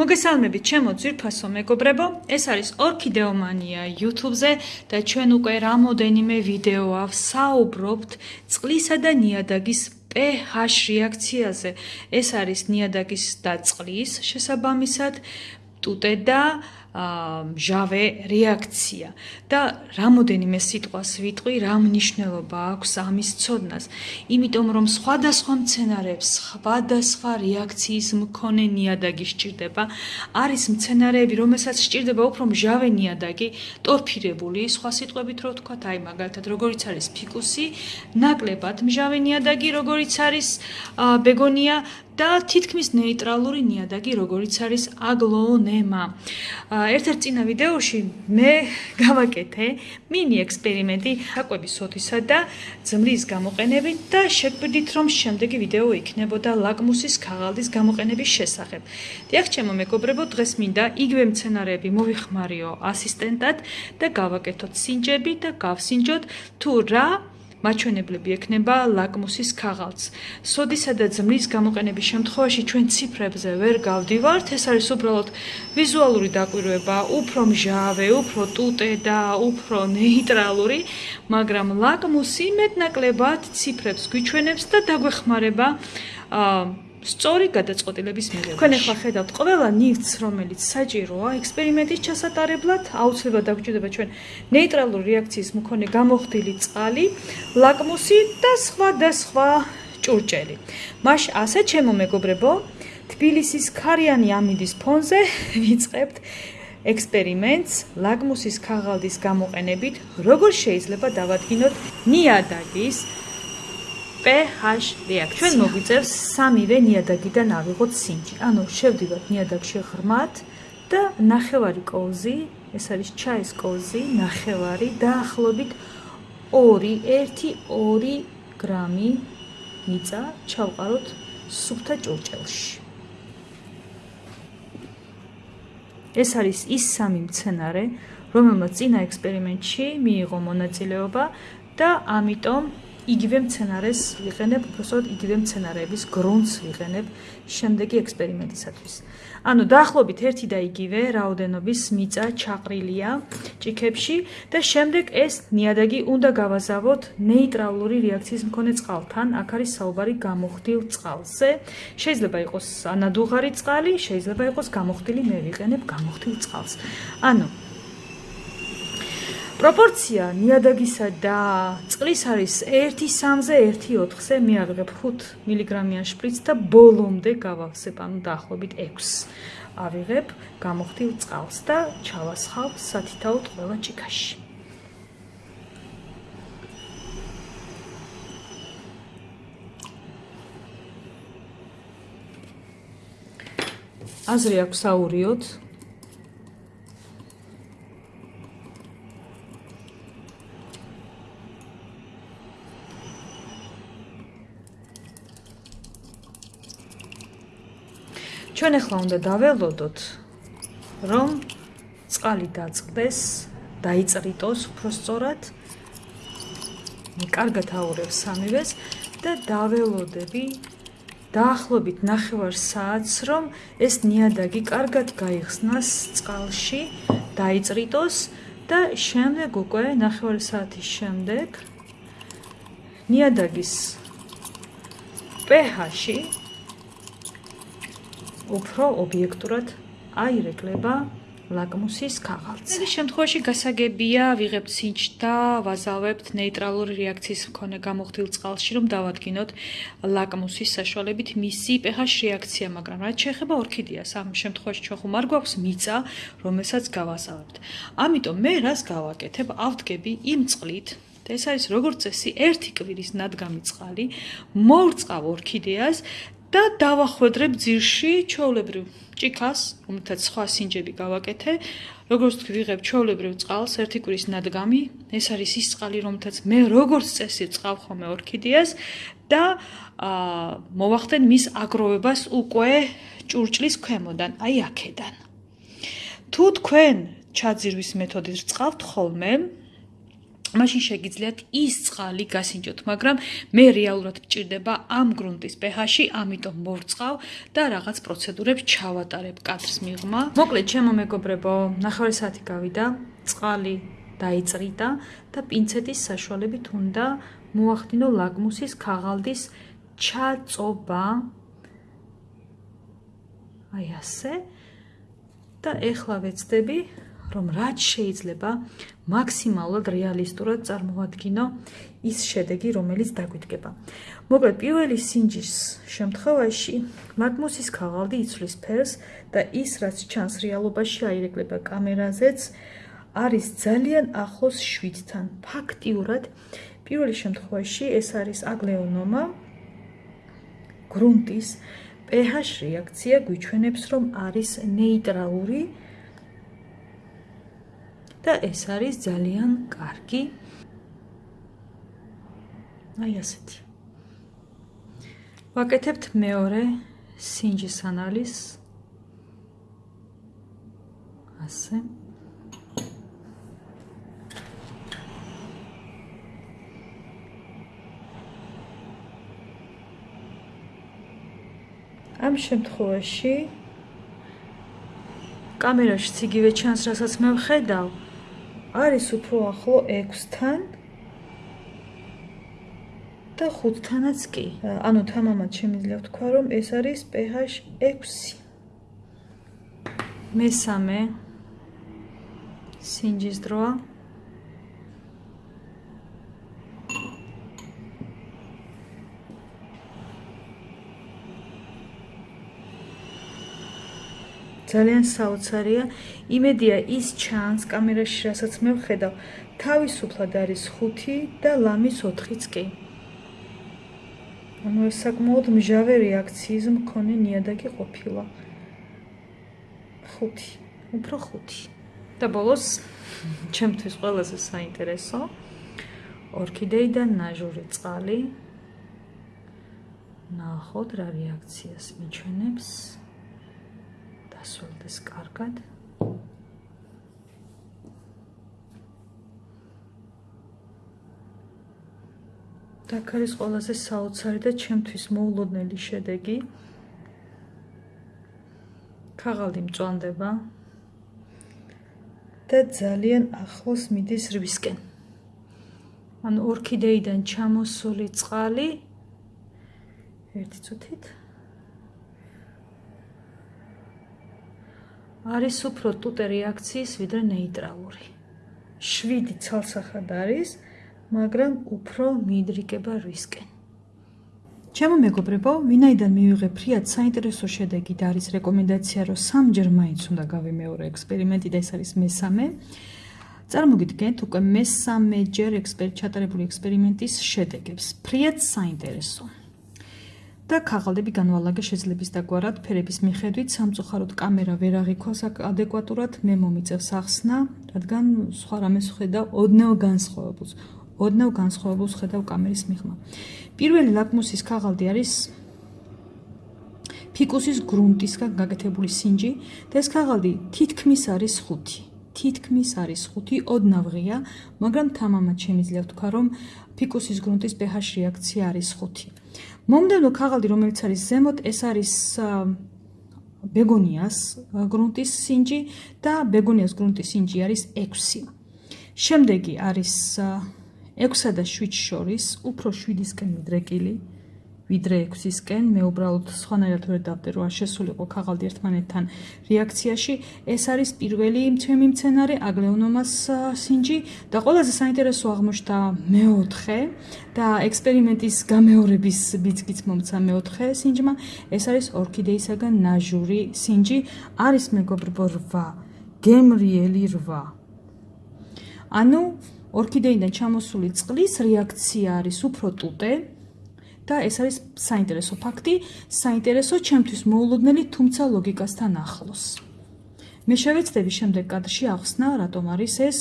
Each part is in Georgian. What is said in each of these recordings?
მოგესალმებით ჩემო ძვირფასო მეგობრებო. ეს არის ორქიდეომანია YouTube-ზე და ჩვენ უკვე რამოდენიმე ვიდეოა ვსაუბრობთ წყლისა და ნიადაგის pH რეაქციაზე. ეს არის ნიადაგის და წყლის შესაბამისად ტუტე და ჟავე რეაქცია და რამოდენიმე სიტყვას ვიტყვი, რა მნიშვნელობა აქვს ამის ცოდნას. იმიტომ რომ სხვადასხვა მცენარეებს სხვადასხვა რეაქციის მქონე ნიადაგი სჭირდება. არის მცენარეები, რომელსაც სჭირდება უფრო ჟავე ნიადაგი, ტორფირებული, სხვა სიტყვებით რო ვთქვათ, აი მაგალითად, როგორიც არის ფიკუსი, ნაკლებად მჟავე ნიადაგი, როგორიც არის ბეგონია და თითქმის ნეიტრალური ნიადაგი, როგორიც არის აგლონემა. ერთ-ერთ წინა ვიდეოში მე გავაკეთე მინი ექსპერიმენტი აკვების ოთისა და ძმლის გამოყენებით და შეგვიდით, რომ შემდეგი ვიდეო იქნებოდა ლაკმუსის ქაღალდის გამოყენების შესახებ. დიახ, ჩემო მეგობრებო, დღეს მინდა იგივე მცენარეები მოვიხმარიო ასისტენტად და გავაკეთოთ სინჯები და გავსინჯოთ თუ რა მაჩვენებლები ექნება ლაკმუსის ქაღალდს. სოდისა და ძმლის გამოყენების შემთხვევაში ჩვენ ციფრებზე ვერ გავდივართ, ეს არის უბრალოდ ვიზუალური დაკვირვება, უფრო მჟავე, უფრო ტუტე და უფრო ნეიტრალური, მაგრამ ლაკმუსი მეტნაკლებად ციფრებს გვიჩვენებს და დაგვეხმარება აა სწორი გადაწყვეტილების მიღებაში. თქვენ ახლა ხედავთ ყველა ნივთს, რომელიც საჭიროა ექსპერიმენტის ჩასატარებლად, აუცილებლად დაგჭირდება ჩვენ ნეიტრალური რეაქციის მქონე გამოხდილი წყალი, ლაკმუსი და სხვა და სხვა ჭურჭელი. მაშ ასე ჩემო მეგობრებო, თბილისის ქარიანი ამინდის ფონზე ვიწყებთ ექსპერიმენტს ლაკმუსის ქაღალდის გამოყენებით, როგორ შეიძლება დავადგინოთ ნიადაგის pH რეაქცია. ჩვენ მოგვიწევს სამივე ნიადაგიდან ავიღოთ სინჯი. ანუ შევდივართ ნიადაგში ღრმად და ნახევარი კოვზი, ეს არის ჩაის კოვზი, ნახევარი დაახლოებით 2-1-2 გრამი მიწა ჩავყაროთ სუფთა ჭურჭელში. ეს არის ის სამი მცენარე, რომელმაც წინა ექსპერიმენტში მიიღო მონაწილეობა და ამიტომ იგივე მცენარეს ვიყენებ, უბრალოდ იგივე მცენარეების გრუნტს ვიყენებ შემდეგი ექსპერიმენტისათვის. ანუ დაახლოებით ერთი და იგივე რაოდენობის მიწა ჩაყრილია ჭიქებში და შემდეგ ეს ნიადაგი უნდა გავაზავოთ ნეიტრალური რეაქციის მქონე წყალთან. აქ არის საუბარი გამოხდილ წყალზე. შეიძლება იყოს ანადუღარი წყალი, შეიძლება იყოს გამოხდილი, მე ვიყენებ გამოხდილ წყალს. ანუ პროპორცია ნიადაგისა და წყლის არის 1:3-ზე 1:4-ზე, მე აღებ 5 მგ-იან შპრიცს და ბოლომდე გავავსებ, ანუ დაახლოებით 6. ავიღებ გამოხდილ წყალს და ჩავასხავ სათითაოდ ყველა ჭიქაში. აზრი აქვს აურიოთ ჩვენ ახლა უნდა დაველოდოთ რომ წყალი დაწყდეს, დაიწრიტოს უფრო სწორად. კარგად აურევ სამივეს და დაველოდები დაახლოებით 9 საათს რომ ეს ნიადაგი კარგად გაიხსნას წყალში, დაიწრიტოს და შემდეგ უკვე 9 საათის შემდეგ ნიადაგის pH-ში უფრო ობიექტურად აირეკლება ლაკმუსის ქაღალდზე. ეს შემთხვევაში გასაგებია ვიღებთ სინჯ და ვაზავებთ ნეიტრალური რეაქციის მქონე გამოხდილ წყალში, რომ დავადგინოთ ლაკმუსის საშუალებით მისი pH რეაქცია, მაგრამ რაც შეეხება ორქიდეას, ამ შემთხვევაში ჩვენ ხომ არ გვაქვს მიწა, რომელსაც გავაზავებთ. ამიტომ მე რას გავაკეთებ? ავდგები იმ წყლით ეს არის როგორც წესი, ერთი კვირის ნადგამი წყალი, მოვრწყავ ორქიდეას და დავახვედრებ ძირში ჩაოლებრივ ჭიქას, რომელთაც სხვა სინჯები გავაკეთე. როგორც თქვი, ვიღებ ჩაოლებრივ წყალს, ერთი კვირის ნადგამი. ეს არის ის წყალი, რომელთაც მე როგორც წესი წავ ხოლმე ორქიდეას და აა მოვახდენ მის აგროვებას უკვე ჭურჭლის ქვემოდან, აი აქედან. თუ თქვენ ჩაძირვის მეთოდით წავთ ხოლმე, მაშინ შეგიძლიათ ის წყალი გასინჯოთ, მაგრამ მე რეალურად მჭირდება ამ გრუნტის pH-ი, ამიტომ მორწყავ და რაღაც პროცედურებს ჩავატარებ კადრს მიღმა. მოკლედ, ჩემო მეგობრებო, ნახევარი საათი გავიდა, წყალი დაიწრიდა და პინცეტის საშუალებით უნდა მოახდინო ლაგმუსის ქაღალდის ჩაწობა. აი ასე. და ეხლა ვეცდები რომ რაც შეიძლება მაქსიმალურად რეალისტურად წარმოვადგინო ის შედეგი, რომელიც დაგვიდგება. მოკლედ, პირველი სინჯის შემთხვევაში მაგმუსის ქაღალდი იცვლის ფერს და ის, რაც ჩანს რეალობაში, აირეკლება კამერაზეც, არის ძალიან ახლოს შვიდთან. ფაქტიურად, პირველი შემთხვევაში ეს არის აგლეონომა გრუნტის pH რეაქცია გვიჩვენებს, რომ არის ნეიტრალური და ეს არის ძალიან კარგი. აი ასეთი. ვაკეთებთ მეორე სინჯის ანალიზს. ასე. ამ შემთხვევაში კამერაში ციგივე ჩანს, რასაც მე ვხედავ, არის უფრო ახლო 6-თან და 5-თანაც კი. ანუ თამამად შემიძლია ვთქვა, რომ ეს არის pH 6. მესამე სინჯის დროა. ძალიან საოცარია. იმედია ის ჩანს კამერაში, რასაც მე ვხედავ. თავისუფლად არის 5 და ლამის 4-იც კი. ანუ ეს საკმაოდ მჟავე რეაქციის მქონე ნიადაგი ყოფილა. 5. უფრო 5. და ბოლოს ჩემთვის ყველაზე საინტერესო ორქიდეიდან ნაჟური წყალი ნახოთ რა რეაქციას მიჩვენებს. დასრულდეს კარგად. აქ არის ყველაზე საოცარი და ჩემთვის მოულოდნელი შედეგი. ქაღალდი მწვანდება და ძალიან ახლოს მიდის რვისკენ. ან ორქიდეიდან ჩამოსული წყალი ერთი წუთით არის უფრო ტუტე რეაქციის ვიდრე ნეიტრალური. 7 ცალსახად არის, მაგრამ უფრო მიდრიგება რისკენ. ჩემო მეგობრებო, ვინაიდან მივიღე ფრიად საინტერესო შედეგი და არის რეკომენდაცია, რომ სამჯერ მაინც უნდა გავიმეორო ექსპერიმენტი და ეს არის მესამე. წარმოგიდგენთ უკვე მესამეჯერ ექსპერიმენტ ჩატარებული ექსპერიმენტის შედეგებს. ფრიად საინტერესოა. და ქაღალდები განვალაგა შეძლებისდაგვარად ფერების მიხედვით, სამწუხაროდ კამერა ვერ აღიქვას ადეკვატურად, მე მომიწევს ახსნა, რადგან სხვა რამეს ხედავ ოდნავ განსხვავებულს. ოდნავ განსხვავებულს ხედავ კამერის მიღმა. პირველი ლაკმუსის ქაღალდი არის ფიკუსის გრუნტისგან გაკეთებული სინჯი და ეს ქაღალდი თითქმის არის 5. თითქმის არის 5 ოდნავღია, მაგრამ თამამად შემიძლია ვთქვა, რომ ფიკუსის გრუნტის pH რეაქცია არის 5. მომდევნო ქაღალდი, რომელიც არის ზემოთ, ეს არის ბეგონიას გრუნტის სინჯი და ბეგონიას გრუნტის სინჯი არის 6. შემდეგი არის 6-სა და 7 შორის უფრო 7-ისკენ მიდრეკილი ვიდრე 6-ისკენ მე უბრალოდ სხვანაირად ვერ დავდე რომ შესულიყო ქაღალდი ერთმანეთთან რეაქციაში. ეს არის პირველი ჩემი მცენარე აგლეონომას სინჯი და ყველაზე საინტერესო აღმოჩნდა მეოთხე და ექსპერიმენტის გამეორების ბიძგიც მომცა მეოთხე სინჯმა. ეს არის ორქიდეისაგან ნაჟური სინჯი. არის მეგობრებო 8 გემრიელი 8 ანუ ორქიდეიდან ჩამოსული წყლის რეაქცია არის უფრო ტუტე და ეს არის საინტერესო ფაქტი, საინტერესო ჩემთვის მოულოდნელი, თუმცა ლოგიკასთან ახლოს. მე შევეცდები შემდეგ კადრში ახსნა, რატომ არის ეს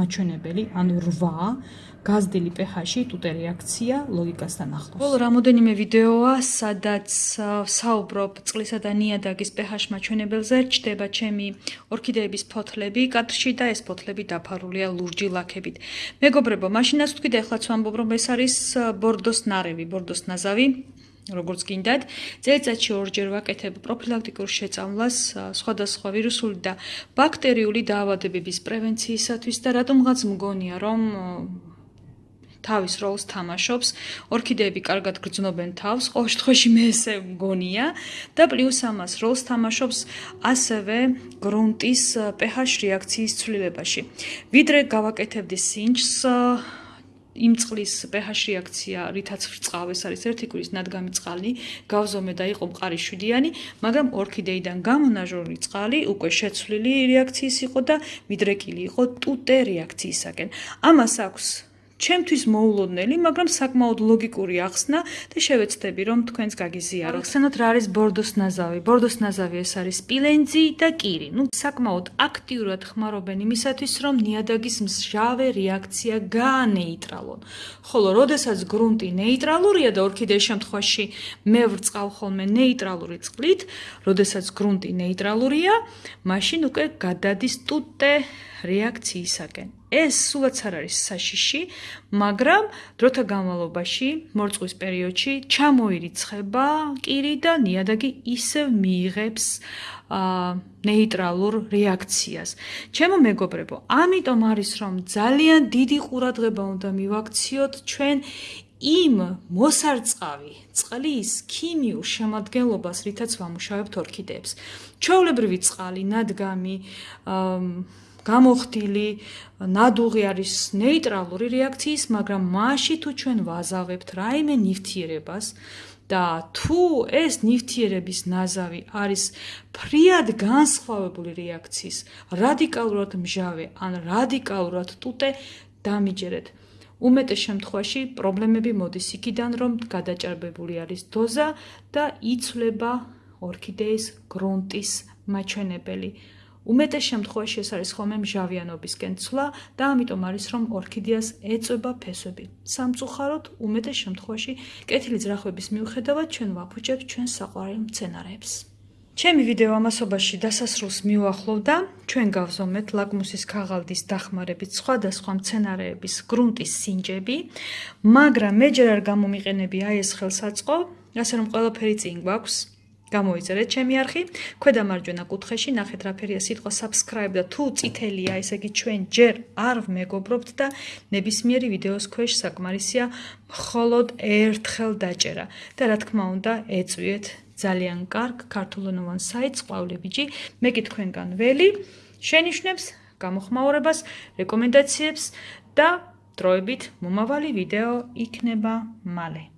მაჩვენებელი, ანუ 8 გაზრდილი pH-ში ტუტე რეაქცია ლოგიკასთან ახლოს. ბოლო რამოდენიმე ვიდეოა, სადაც საუბრობ წყლისა და ნიადაგის pH მაჩვენებელზე, ჩდება ჩემი ორქიდეების ფოთლები კადრში და ეს ფოთლები დაფარულია ლურჯი ლაქებით. მეგობრებო, მაშინაც თქვი და ეხლაც ვამბობ, რომ ეს არის ბორდოს ნარევი, ბორდოს ნაზავი. როგორც გინდათ, წელიწადში ორჯერ ვაკეთებ პროფილაქტიკურ შეწამლას სხვადასხვა ვირუსული და ბაქტერიული დაავადებების პრევენციისათვის და რატომღაც მგონია, რომ თავის როლს თამაშობს. ორქიდეები კარგად გრძნობენ თავს, ყოველ შემთხვევაში მე ესე მგონია და პლუს ამას როლს თამაშობს ასევე გრუნტის pH რეაქციის ცვლილებაში. ვიდრე გავაკეთებდი სინჯს იმ წყლის pH რეაქცია, რითაც ვრწყავ, ეს არის ერთი კვირის ნადგამი წყალი, გავზომე და იყო მყარი შვიდიანი, მაგრამ ორქიდეიდან გამონაჟორი წყალი უკვე შეცვლილი რეაქციის იყო და მიდრეკილი იყო ტუტე რეაქციისაკენ. ამას აქვს ჩემთვის მოულოდნელი, მაგრამ საკმაოდ ლოგიკური ახსნა და შევეცდები რომ თქვენს გაგიზიარო. ახსენოთ რა არის ბორდოს ნაზავი. ბორდოს ნაზავი ეს არის სპილენძი და კირი. ნუ საკმაოდ აქტიურად ხმარობენ იმისათვის, რომ ნიადაგის მსჟავე რეაქცია გაანეიტრალონ. ხოლო როდესაც გრუნტი ნეიტრალურია და ორქიდეის შემთხვევაში მე ვრწყავ ხოლმე ნეიტრალური წყლით, როდესაც გრუნტი ნეიტრალურია, მაშინ უკვე გადადის ტუტე რეაქციისაკენ. ეს სულაც არ არის საშიში, მაგრამ დროთა განმავლობაში, მორწყვის პერიოდში ჩამოირიცხება კირი და ნიადაგი ისევ მიიღებს აა ნეიტრალურ რეაქციას. ჩემო მეგობრებო, ამიტომ არის რომ ძალიან დიდი ყურადღება უნდა მივაქციოთ ჩვენ იმ მოსარწყავი წყლის ქიმიურ შემადგენლობას, რითაც ვამუშავებთ ორქიდეებს. ჩვეულებრივი წყალი, ნადგამი, აა გამოხდილი ნადუღი არის ნეიტრალური რეაქციის, მაგრამ მასში თუ ჩვენ ვაზავებთ რაიმე ნივთიერებას და თუ ეს ნივთიერების ნაზავი არის ფრიად განსხვავებული რეაქციის, რადიკალურად მჟავე ან რადიკალურად ტუტე, დამიჯერეთ. უმეტეს შემთხვევაში პრობლემები მოდის იქიდან, რომ გადაჭარბებული არის დოზა და იცვლება ორქიდეის გრონტის მაჩვენებელი. უმეტეს შემთხვევაში ეს არის ხოლმე მჟავიანობისკენ ცვლა და ამიტომ არის რომ ორქიდეას ეწება ფესვები. სამწუხაროდ უმეტეს შემთხვევაში კეთილი ძრახვების მიუხედავად ჩვენ ვაფუჭებთ ჩვენ საყვარელ მცენარეებს. ჩემი ვიდეო ამასობაში დასასრულს მიუახლოვდა. ჩვენ გავზომეთ ლაკმუსის ქაღალდის დახმარებით სხვადასხვა მცენარეების გრუნტის სინჯები, მაგრამ მე ჯერ არ გამომიყენები აი ეს ხელსაწყო, ასე რომ ყველაფერი წინ გვაქვს. გამოიწერეთ ჩემი არხი. ქვედა მარჯვენა კუთხეში ნახეთ რა ფერია სიტყვა subscribe და თუ წითელია, ესე იგი ჩვენ ჯერ არ მეგობრობთ და ნებისმიერი ვიდეოს ქვეშ საკმარისია მხოლოდ ერთხელ დაჭერა. და რა თქმა უნდა, ეწვიეთ ძალიან კარგ ქართულენოვან საიტს ყვავლებიჯი. მე კი თქვენგან ველი შენიშნებს გამოხმაურებას, რეკომენდაციებს და დროებით მომავალი ვიდეო იქნება მალე.